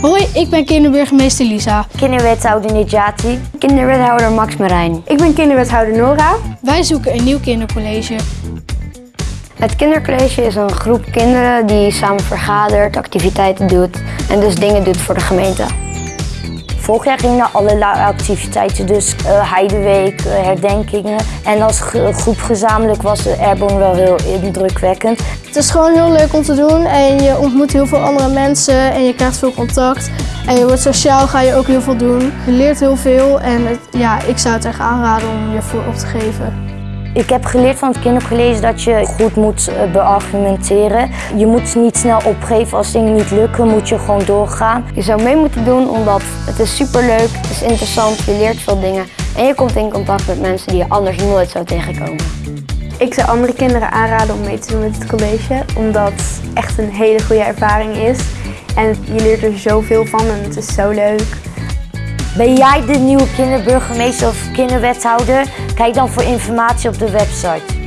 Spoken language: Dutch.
Hoi, ik ben kinderburgemeester Lisa. Kinderwethouder Nijati. Kinderwethouder Max Marijn. Ik ben kinderwethouder Nora. Wij zoeken een nieuw kindercollege. Het kindercollege is een groep kinderen die samen vergadert, activiteiten doet en dus dingen doet voor de gemeente. Vorig jaar ging naar allerlei activiteiten, dus uh, Heideweek, uh, herdenkingen. En als groep gezamenlijk was de Airborne wel heel indrukwekkend. Het is gewoon heel leuk om te doen en je ontmoet heel veel andere mensen en je krijgt veel contact. En je wordt sociaal, ga je ook heel veel doen. Je leert heel veel en ja, ik zou het echt aanraden om je voor op te geven. Ik heb geleerd van het kindercollege dat je goed moet eh, beargumenteren. Je moet niet snel opgeven als dingen niet lukken, moet je gewoon doorgaan. Je zou mee moeten doen omdat het is superleuk, het is interessant, je leert veel dingen. En je komt in contact met mensen die je anders nooit zou tegenkomen. Ik zou andere kinderen aanraden om mee te doen met het college, omdat het echt een hele goede ervaring is. En je leert er zoveel van en het is zo leuk. Ben jij de nieuwe kinderburgemeester of kinderwethouder? Kijk dan voor informatie op de website.